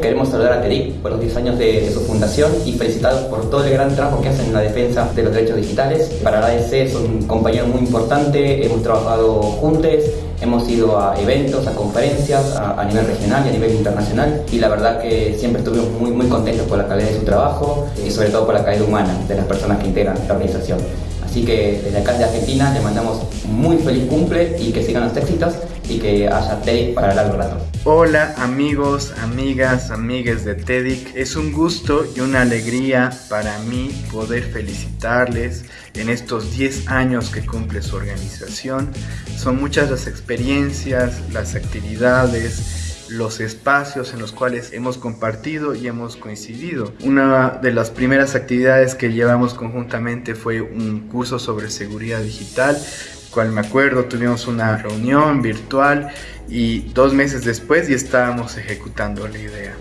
Queremos saludar a TEDIC por los 10 años de, su fundación y felicitarlos por todo el gran trabajo que hacen en la defensa de los derechos digitales. Para la ADC es un compañero muy importante, hemos trabajado juntos, hemos ido a eventos, a conferencias a, nivel regional y a nivel internacional y la verdad que siempre estuvimos muy, muy contentos por la calidad de su trabajo y sobre todo por la calidad humana de las personas que integran la organización. Así que desde acá de Argentina le mandamos muy feliz cumple y que sigan los éxitos y que para largo rato. Hola amigos, amigas, amigues de TEDIC. Es un gusto y una alegría para mí poder felicitarles en estos 10 años que cumple su organización. Son muchas las experiencias, las actividades, los espacios en los cuales hemos compartido y hemos coincidido. Una de las primeras actividades que llevamos conjuntamente fue un curso sobre seguridad digital cual me acuerdo tuvimos una reunión virtual y dos meses después ya estábamos ejecutando la idea.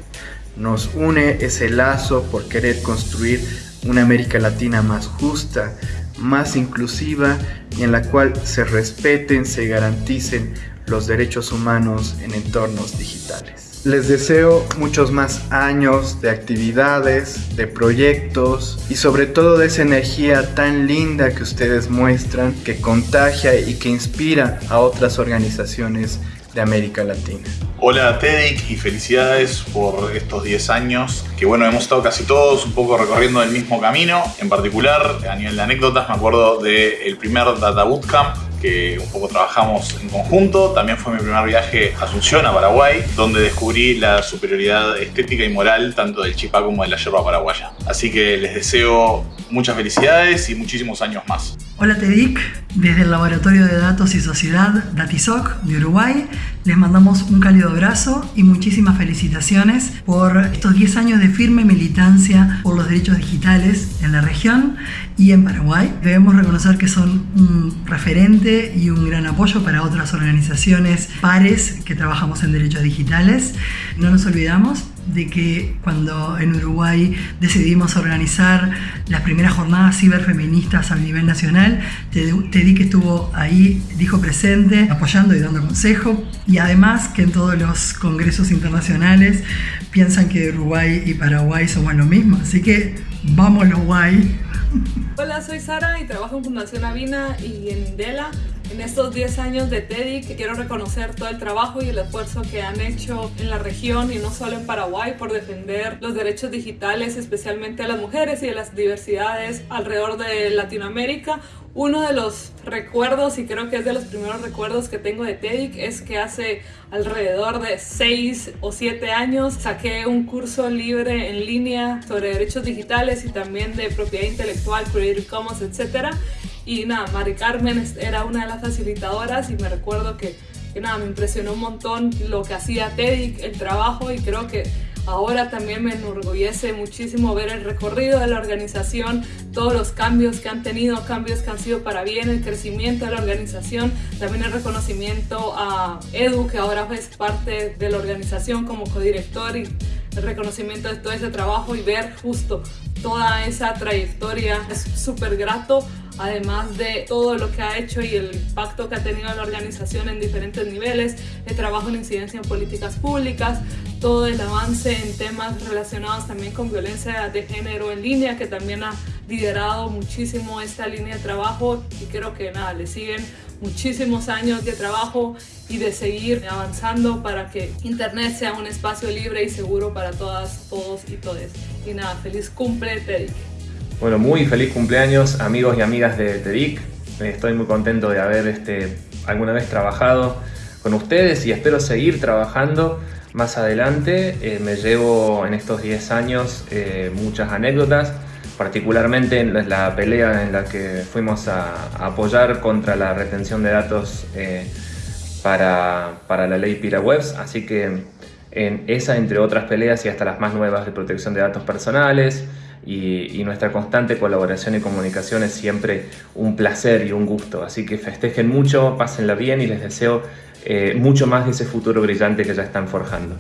Nos une ese lazo por querer construir una América Latina más justa, más inclusiva y en la cual se respeten, se garanticen los derechos humanos en entornos digitales. Les deseo muchos más años de actividades, de proyectos y sobre todo de esa energía tan linda que ustedes muestran, que contagia y que inspira a otras organizaciones de América Latina. Hola TEDIC y felicidades por estos 10 años, que bueno, hemos estado casi todos un poco recorriendo el mismo camino. En particular, a nivel de anécdotas, me acuerdo del primer Data Bootcamp que un poco trabajamos en conjunto. También fue mi primer viaje a Asunción, a Paraguay, donde descubrí la superioridad estética y moral tanto del chipá como de la yerba paraguaya. Así que les deseo muchas felicidades y muchísimos años más. Hola TEDIC, desde el Laboratorio de Datos y Sociedad DATISOC de Uruguay les mandamos un cálido abrazo y muchísimas felicitaciones por estos 10 años de firme militancia por los derechos digitales en la región y en Paraguay. Debemos reconocer que son un referente y un gran apoyo para otras organizaciones pares que trabajamos en derechos digitales. No nos olvidamos de que cuando en Uruguay decidimos organizar las primeras jornadas ciberfeministas a nivel nacional, Teddy que estuvo ahí, dijo presente, apoyando y dando consejo, y además que en todos los congresos internacionales piensan que Uruguay y Paraguay somos lo mismo, así que vamos Uruguay. Hola, soy Sara y trabajo en Fundación Avina y en Indela. En estos 10 años de TEDx quiero reconocer todo el trabajo y el esfuerzo que han hecho en la región y no solo en Paraguay por defender los derechos digitales, especialmente a las mujeres y a las diversidades alrededor de Latinoamérica. Uno de los recuerdos, y creo que es de los primeros recuerdos que tengo de TEDx, es que hace alrededor de 6 o 7 años saqué un curso libre en línea sobre derechos digitales y también de propiedad intelectual, Creative Commons, etc. Y nada, Mari Carmen era una de las facilitadoras y me recuerdo que, nada, me impresionó un montón lo que hacía TEDIC, el trabajo y creo que ahora también me enorgullece muchísimo ver el recorrido de la organización, todos los cambios que han tenido, cambios que han sido para bien, el crecimiento de la organización, también el reconocimiento a Edu, que ahora es parte de la organización como codirector y reconocimiento de todo ese trabajo y ver justo toda esa trayectoria. Es súper grato además de todo lo que ha hecho y el impacto que ha tenido la organización en diferentes niveles, el trabajo en incidencia en políticas públicas, todo el avance en temas relacionados también con violencia de género en línea, que también ha liderado muchísimo esta línea de trabajo y creo que nada, le siguen muchísimos años de trabajo y de seguir avanzando para que Internet sea un espacio libre y seguro para todas, todos y todes. Y nada, feliz cumple, Teddy. Bueno, muy feliz cumpleaños amigos y amigas de TEDIC. Estoy muy contento de haber este, alguna vez trabajado con ustedes y espero seguir trabajando más adelante. Eh, me llevo en estos 10 años eh, muchas anécdotas, particularmente en la pelea en la que fuimos a, apoyar contra la retención de datos eh, para, para, la ley PiraWebs, así que en esa, entre otras peleas y hasta las más nuevas de protección de datos personales, y, nuestra constante colaboración y comunicación es siempre un placer y un gusto. Así que festejen mucho, pásenla bien y les deseo eh, mucho más de ese futuro brillante que ya están forjando.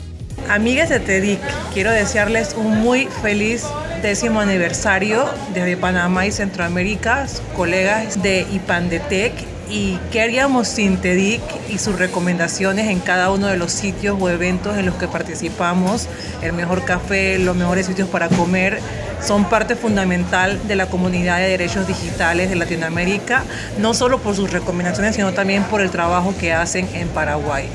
Amigas de TEDIC, quiero desearles un muy feliz décimo aniversario desde Panamá y Centroamérica, colegas de IPANDETEC y qué haríamos sin TEDIC y sus recomendaciones en cada uno de los sitios o eventos en los que participamos. El mejor café, los mejores sitios para comer son parte fundamental de la comunidad de derechos digitales de Latinoamérica, no solo por sus recomendaciones, sino también por el trabajo que hacen en Paraguay.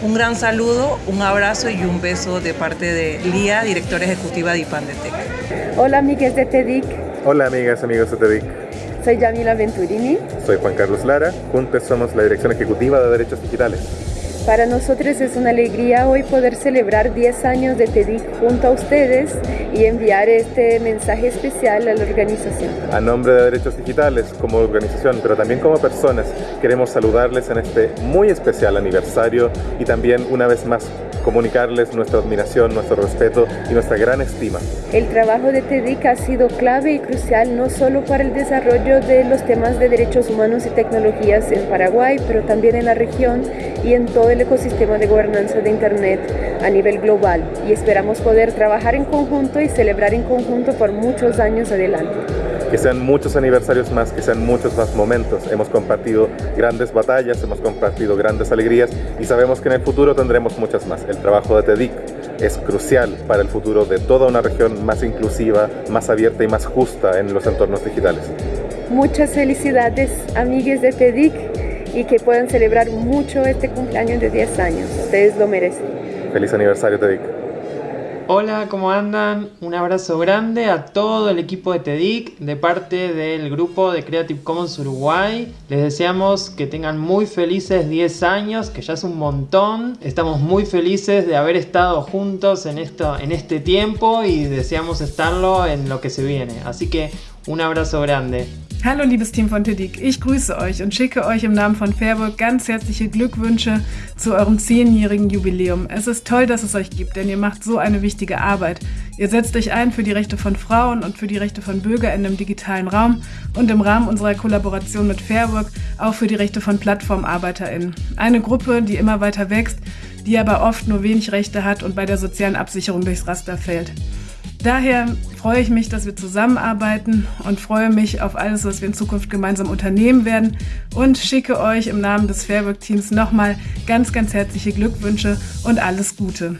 Un gran saludo, un abrazo y un beso de parte de Lía, directora ejecutiva de IPANDETEC. Hola amigas de TEDIC. Hola amigas, amigos de TEDIC. Soy Yamila Venturini. Soy Juan Carlos Lara. Juntos somos la Dirección Ejecutiva de Derechos Digitales. Para nosotros es una alegría hoy poder celebrar 10 años de TEDIC junto a ustedes y enviar este mensaje especial a la organización. A nombre de Derechos Digitales, como organización, pero también como personas, queremos saludarles en este muy especial aniversario y también una vez más comunicarles nuestra admiración, nuestro respeto y nuestra gran estima. El trabajo de TEDIC ha sido clave y crucial no solo para el desarrollo de los temas de derechos humanos y tecnologías en Paraguay, pero también en la región y en todo el ecosistema de gobernanza de Internet a nivel global. Y esperamos poder trabajar en conjunto y celebrar en conjunto por muchos años adelante que sean muchos aniversarios más, que sean muchos más momentos. Hemos compartido grandes batallas, hemos compartido grandes alegrías y sabemos que en el futuro tendremos muchas más. El trabajo de TEDIC es crucial para el futuro de toda una región más inclusiva, más abierta y más justa en los entornos digitales. Muchas felicidades, amigues de TEDIC, y que puedan celebrar mucho este cumpleaños de 10 años. Ustedes lo merecen. Feliz aniversario, TEDIC. Hola, ¿cómo andan? Un abrazo grande a todo el equipo de TEDIC de parte del grupo de Creative Commons Uruguay. Les deseamos que tengan muy felices 10 años, que ya es un montón. Estamos muy felices de haber estado juntos en, esto, en este tiempo y deseamos estarlo en lo que se viene. Así que un abrazo grande. Hallo liebes Team von TEDIC, ich grüße euch und schicke euch im Namen von Fairburg ganz herzliche Glückwünsche zu eurem zehnjährigen Jubiläum. Es ist toll, dass es euch gibt, denn ihr macht so eine wichtige Arbeit. Ihr setzt euch ein für die Rechte von Frauen und für die Rechte von BürgerInnen im digitalen Raum und im Rahmen unserer Kollaboration mit Fairburg auch für die Rechte von PlattformarbeiterInnen. Eine Gruppe, die immer weiter wächst, die aber oft nur wenig Rechte hat und bei der sozialen Absicherung durchs Raster fällt. Daher freue ich mich, dass wir zusammenarbeiten und freue mich auf alles, was wir in Zukunft gemeinsam unternehmen werden und schicke euch im Namen des Fairwork Teams nochmal ganz, ganz herzliche Glückwünsche und alles Gute.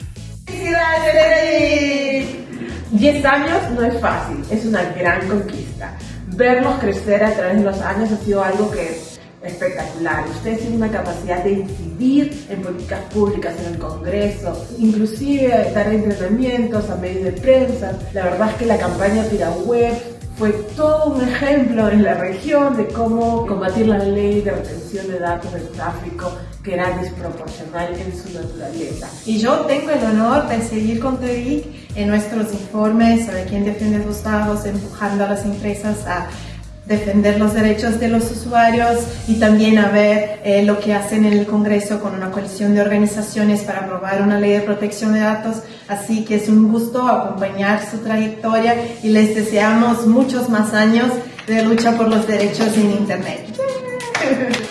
Diez años no es fácil, es una gran conquista. Verlos crecer a través de los años ha sido algo que espectacular. Ustedes tienen una capacidad de incidir en políticas públicas en el Congreso, inclusive dar entrenamientos a medios de prensa. La verdad es que la campaña Tira Web fue todo un ejemplo en la región de cómo combatir la ley de retención de datos del tráfico que era desproporcional en su naturaleza. Y yo tengo el honor de seguir con TEDIC en nuestros informes sobre quién defiende sus datos, empujando a las empresas a defender los derechos de los usuarios y también a ver eh, lo que hacen en el Congreso con una coalición de organizaciones para aprobar una ley de protección de datos. Así que es un gusto acompañar su trayectoria y les deseamos muchos más años de lucha por los derechos en Internet.